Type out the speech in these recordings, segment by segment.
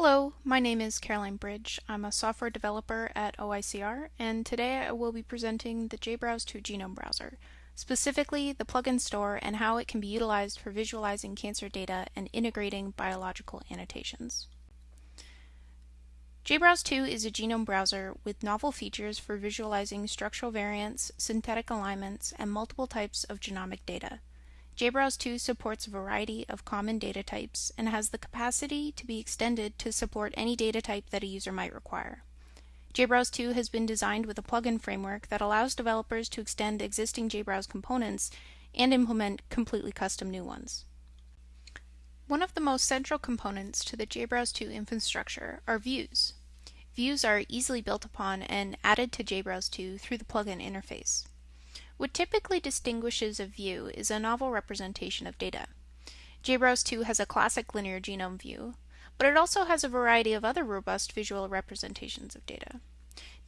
Hello, my name is Caroline Bridge. I'm a software developer at OICR, and today I will be presenting the JBrowse 2 Genome Browser, specifically the plugin store and how it can be utilized for visualizing cancer data and integrating biological annotations. JBrowse 2 is a genome browser with novel features for visualizing structural variants, syntenic alignments, and multiple types of genomic data. JBrowse 2 supports a variety of common data types and has the capacity to be extended to support any data type that a user might require. JBrowse 2 has been designed with a plugin framework that allows developers to extend existing JBrowse components and implement completely custom new ones. One of the most central components to the JBrowse 2 infrastructure are views. Views are easily built upon and added to JBrowse 2 through the plugin interface. What typically distinguishes a view is a novel representation of data. JBrowse 2 has a classic linear genome view, but it also has a variety of other robust visual representations of data.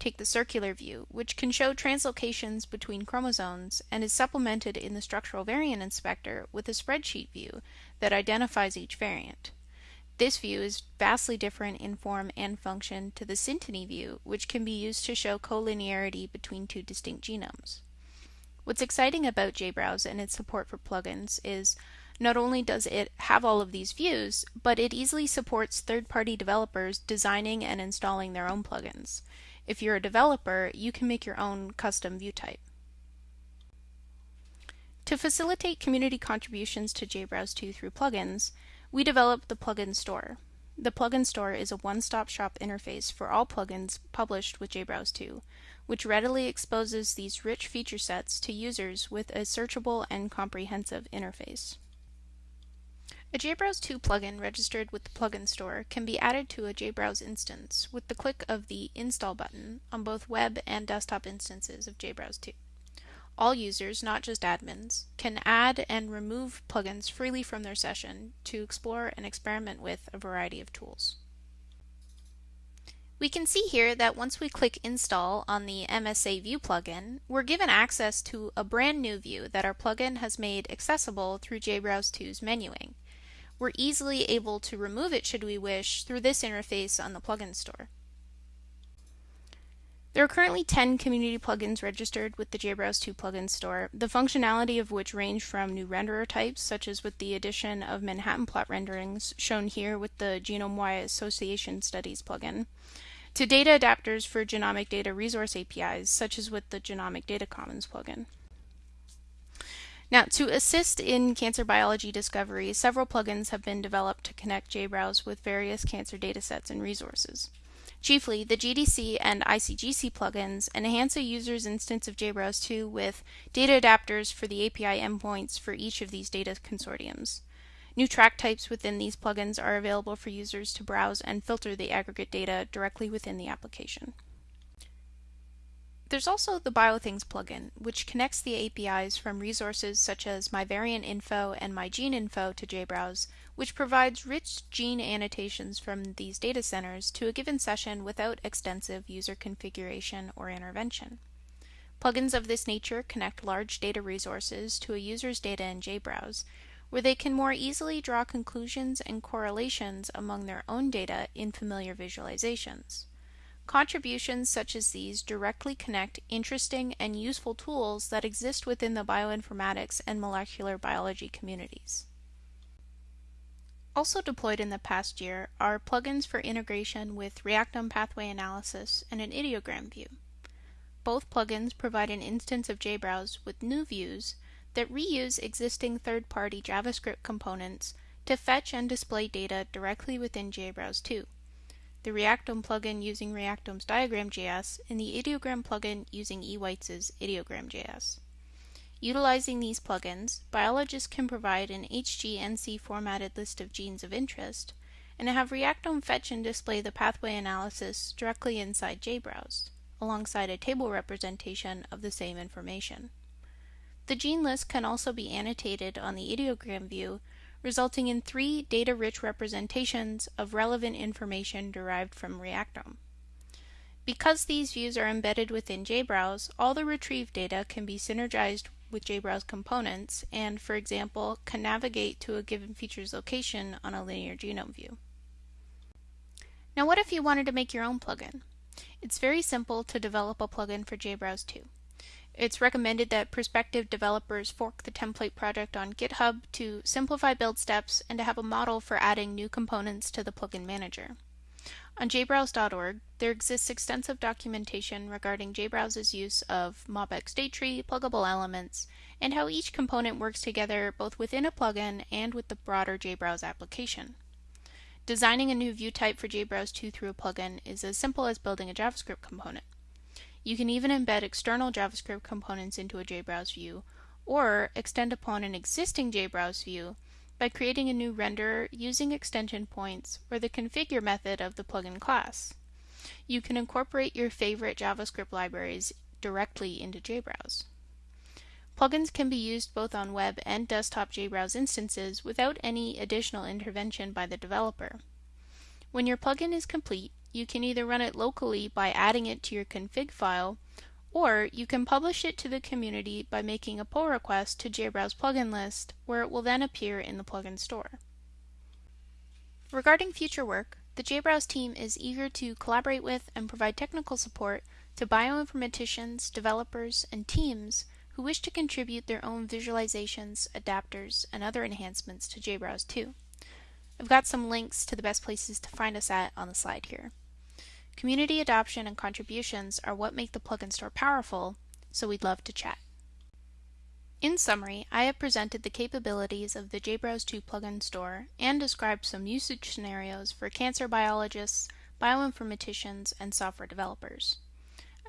Take the circular view, which can show translocations between chromosomes and is supplemented in the structural variant inspector with a spreadsheet view that identifies each variant. This view is vastly different in form and function to the synteny view, which can be used to show collinearity between two distinct genomes. What's exciting about JBrowse and its support for plugins is not only does it have all of these views, but it easily supports third-party developers designing and installing their own plugins. If you're a developer, you can make your own custom view type. To facilitate community contributions to JBrowse 2 through plugins, we developed the Plugin Store. The Plugin Store is a one-stop shop interface for all plugins published with JBrowse 2, which readily exposes these rich feature sets to users with a searchable and comprehensive interface. A JBrowse 2 plugin registered with the plugin store can be added to a JBrowse instance with the click of the Install button on both web and desktop instances of JBrowse 2. All users, not just admins, can add and remove plugins freely from their session to explore and experiment with a variety of tools. We can see here that once we click install on the MSA View plugin, we're given access to a brand new view that our plugin has made accessible through JBrowse 2's menuing. We're easily able to remove it should we wish through this interface on the plugin store. There are currently 10 community plugins registered with the JBrowse 2 plugin store, the functionality of which range from new renderer types, such as with the addition of Manhattan plot renderings, shown here with the Genome-wide Association Studies plugin, to data adapters for genomic data resource APIs, such as with the Genomic Data Commons plugin. Now, to assist in cancer biology discovery, several plugins have been developed to connect JBrowse with various cancer datasets and resources. Chiefly, the GDC and ICGC plugins enhance a user's instance of JBrowse 2 with data adapters for the API endpoints for each of these data consortiums. New track types within these plugins are available for users to browse and filter the aggregate data directly within the application. There's also the BioThings plugin, which connects the APIs from resources such as MyVariantInfo and MyGeneInfo to JBrowse, which provides rich gene annotations from these data centers to a given session without extensive user configuration or intervention. Plugins of this nature connect large data resources to a user's data in JBrowse, where they can more easily draw conclusions and correlations among their own data in familiar visualizations. Contributions such as these directly connect interesting and useful tools that exist within the bioinformatics and molecular biology communities. Also deployed in the past year are plugins for integration with Reactome pathway analysis and an ideogram view. Both plugins provide an instance of JBrowse with new views that reuse existing third-party JavaScript components to fetch and display data directly within JBrowse 2. The Reactome plugin using Reactome's Diagram.js and the Ideogram plugin using eWeitz's Ideogram.js. Utilizing these plugins, biologists can provide an HGNC formatted list of genes of interest and have Reactome fetch and display the pathway analysis directly inside JBrowse, alongside a table representation of the same information. The gene list can also be annotated on the ideogram view, resulting in three data-rich representations of relevant information derived from Reactome. Because these views are embedded within JBrowse, all the retrieved data can be synergized with JBrowse components and, for example, can navigate to a given feature's location on a linear genome view. Now what if you wanted to make your own plugin? It's very simple to develop a plugin for JBrowse 2. It's recommended that prospective developers fork the template project on GitHub to simplify build steps and to have a model for adding new components to the plugin manager. On jbrowse.org, there exists extensive documentation regarding JBrowse's use of MobX State Tree, pluggable elements, and how each component works together both within a plugin and with the broader JBrowse application. Designing a new view type for JBrowse 2 through a plugin is as simple as building a JavaScript component. You can even embed external JavaScript components into a JBrowse view, or extend upon an existing JBrowse view by creating a new renderer using extension points or the configure method of the plugin class. You can incorporate your favorite JavaScript libraries directly into JBrowse. Plugins can be used both on web and desktop JBrowse instances without any additional intervention by the developer. When your plugin is complete, you can either run it locally by adding it to your config file or you can publish it to the community by making a pull request to JBrowse plugin list, where it will then appear in the plugin store. Regarding future work, the JBrowse team is eager to collaborate with and provide technical support to bioinformaticians, developers, and teams who wish to contribute their own visualizations, adapters, and other enhancements to JBrowse 2. I've got some links to the best places to find us at on the slide here. Community adoption and contributions are what make the plugin store powerful, so we'd love to chat. In summary, I have presented the capabilities of the JBrowse 2 plugin store and described some usage scenarios for cancer biologists, bioinformaticians, and software developers.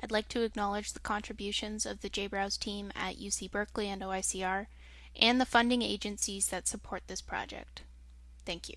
I'd like to acknowledge the contributions of the JBrowse team at UC Berkeley and OICR, and the funding agencies that support this project. Thank you.